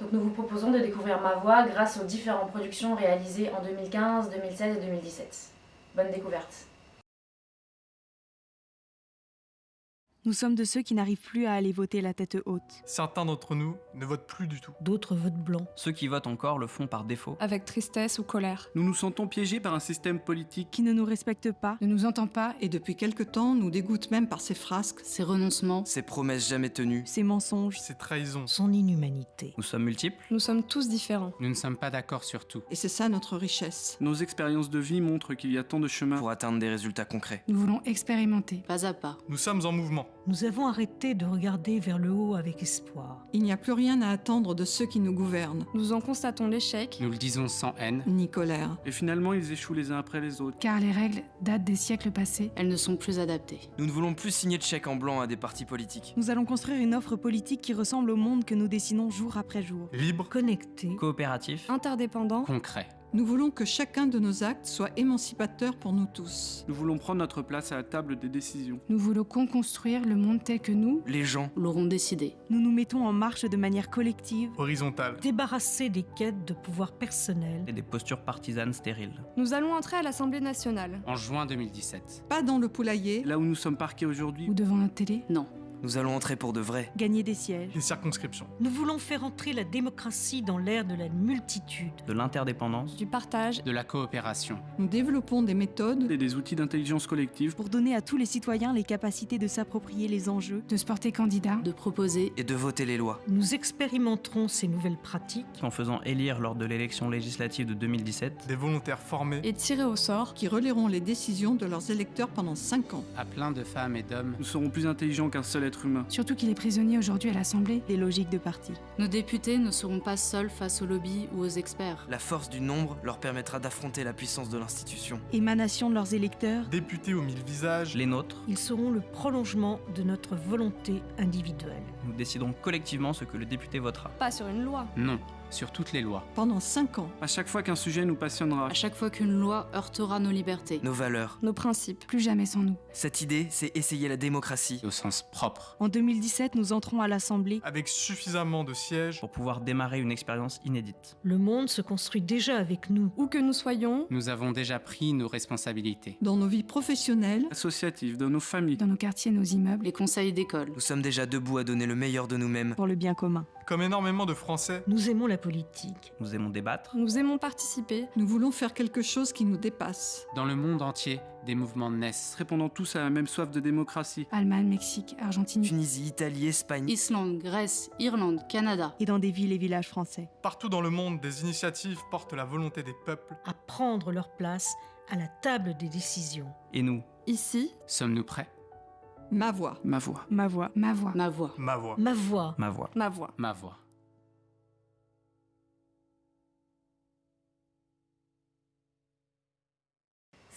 Donc nous vous proposons de découvrir ma voix grâce aux différentes productions réalisées en 2015, 2016 et 2017. Bonne découverte Nous sommes de ceux qui n'arrivent plus à aller voter la tête haute. Certains d'entre nous ne votent plus du tout. D'autres votent blanc. Ceux qui votent encore le font par défaut. Avec tristesse ou colère. Nous nous sentons piégés par un système politique qui ne nous respecte pas, ne nous entend pas et depuis quelque temps nous dégoûte même par ses frasques, ses renoncements, ses promesses jamais tenues, ses mensonges, ses trahisons, son inhumanité. Nous sommes multiples. Nous sommes tous différents. Nous ne sommes pas d'accord sur tout. Et c'est ça notre richesse. Nos expériences de vie montrent qu'il y a tant de chemins pour atteindre des résultats concrets. Nous voulons expérimenter, pas à pas. Nous sommes en mouvement. Nous avons arrêté de regarder vers le haut avec espoir. Il n'y a plus rien à attendre de ceux qui nous gouvernent. Nous en constatons l'échec. Nous le disons sans haine. Ni colère. Et finalement, ils échouent les uns après les autres. Car les règles datent des siècles passés. Elles ne sont plus adaptées. Nous ne voulons plus signer de chèques en blanc à des partis politiques. Nous allons construire une offre politique qui ressemble au monde que nous dessinons jour après jour. Libre, connecté, coopératif, interdépendant, concret. Nous voulons que chacun de nos actes soit émancipateur pour nous tous. Nous voulons prendre notre place à la table des décisions. Nous voulons construire le monde tel que nous, les gens, l'auront décidé. Nous nous mettons en marche de manière collective, horizontale, débarrassés des quêtes de pouvoir personnel et des postures partisanes stériles. Nous allons entrer à l'Assemblée nationale. En juin 2017. Pas dans le poulailler, là où nous sommes parqués aujourd'hui. Ou devant la télé? Non. Nous allons entrer pour de vrai. Gagner des sièges. Une circonscription. Nous voulons faire entrer la démocratie dans l'ère de la multitude. De l'interdépendance. Du partage. De la coopération. Nous développons des méthodes et des outils d'intelligence collective pour donner à tous les citoyens les capacités de s'approprier les enjeux, de se porter candidat, de proposer et de voter les lois. Nous expérimenterons ces nouvelles pratiques en faisant élire lors de l'élection législative de 2017 des volontaires formés et tirés au sort qui relieront les décisions de leurs électeurs pendant 5 ans. À plein de femmes et d'hommes. Nous serons plus intelligents qu'un seul être humain. Surtout qu'il est prisonnier aujourd'hui à l'Assemblée. Des logiques de parti. Nos députés ne seront pas seuls face aux lobbies ou aux experts. La force du nombre leur permettra d'affronter la puissance de l'institution. Émanation de leurs électeurs. Députés aux mille visages. Les nôtres. Ils seront le prolongement de notre volonté individuelle. Nous décidons collectivement ce que le député votera. Pas sur une loi. Non sur toutes les lois. Pendant 5 ans. À chaque fois qu'un sujet nous passionnera. À chaque fois qu'une loi heurtera nos libertés. Nos valeurs. Nos principes. Plus jamais sans nous. Cette idée, c'est essayer la démocratie. Au sens propre. En 2017, nous entrons à l'Assemblée. Avec suffisamment de sièges. Pour pouvoir démarrer une expérience inédite. Le monde se construit déjà avec nous. Où que nous soyons. Nous avons déjà pris nos responsabilités. Dans nos vies professionnelles. Associatives, dans nos familles. Dans nos quartiers, nos immeubles. Les conseils d'école. Nous sommes déjà debout à donner le meilleur de nous-mêmes. Pour le bien commun. Comme énormément de Français. Nous aimons la politique. Nous aimons débattre. Nous aimons participer. Nous voulons faire quelque chose qui nous dépasse. Dans le monde entier, des mouvements naissent. Répondant tous à la même soif de démocratie. Allemagne, Mexique, Argentine, Tunisie, Italie, Espagne, Islande, Grèce, Irlande, Canada. Et dans des villes et villages français. Partout dans le monde, des initiatives portent la volonté des peuples à prendre leur place à la table des décisions. Et nous Ici, sommes-nous prêts? Ma voix. Ma voix. Ma voix. Ma voix. Ma voix. Ma voix. Ma voix. Ma voix. Ma voix. Ma voix.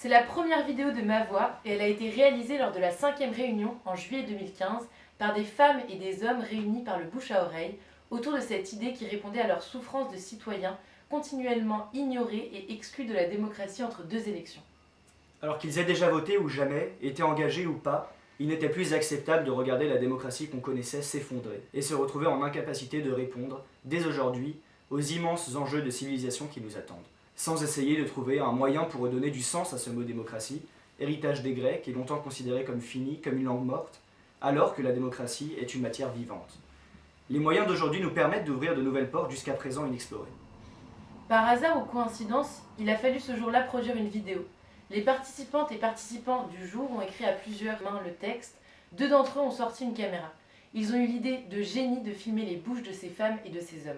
C'est la première vidéo de Ma Voix et elle a été réalisée lors de la cinquième réunion en juillet 2015 par des femmes et des hommes réunis par le bouche à oreille autour de cette idée qui répondait à leur souffrance de citoyens continuellement ignorés et exclus de la démocratie entre deux élections. Alors qu'ils aient déjà voté ou jamais, été engagés ou pas, il n'était plus acceptable de regarder la démocratie qu'on connaissait s'effondrer et se retrouver en incapacité de répondre, dès aujourd'hui, aux immenses enjeux de civilisation qui nous attendent sans essayer de trouver un moyen pour redonner du sens à ce mot démocratie, héritage des Grecs et longtemps considéré comme fini, comme une langue morte, alors que la démocratie est une matière vivante. Les moyens d'aujourd'hui nous permettent d'ouvrir de nouvelles portes jusqu'à présent inexplorées. Par hasard ou coïncidence, il a fallu ce jour-là produire une vidéo. Les participantes et participants du jour ont écrit à plusieurs mains le texte, deux d'entre eux ont sorti une caméra. Ils ont eu l'idée de génie de filmer les bouches de ces femmes et de ces hommes.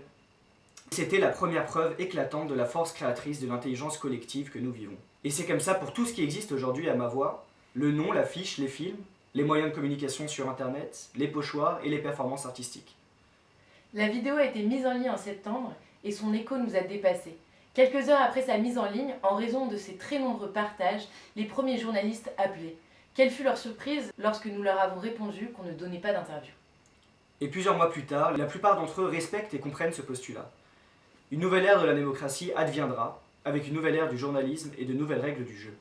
C'était la première preuve éclatante de la force créatrice de l'intelligence collective que nous vivons. Et c'est comme ça pour tout ce qui existe aujourd'hui à ma voix, le nom, l'affiche, les films, les moyens de communication sur internet, les pochoirs et les performances artistiques. La vidéo a été mise en ligne en septembre et son écho nous a dépassés. Quelques heures après sa mise en ligne, en raison de ses très nombreux partages, les premiers journalistes appelaient. Quelle fut leur surprise lorsque nous leur avons répondu qu'on ne donnait pas d'interview? Et plusieurs mois plus tard, la plupart d'entre eux respectent et comprennent ce postulat. Une nouvelle ère de la démocratie adviendra, avec une nouvelle ère du journalisme et de nouvelles règles du jeu.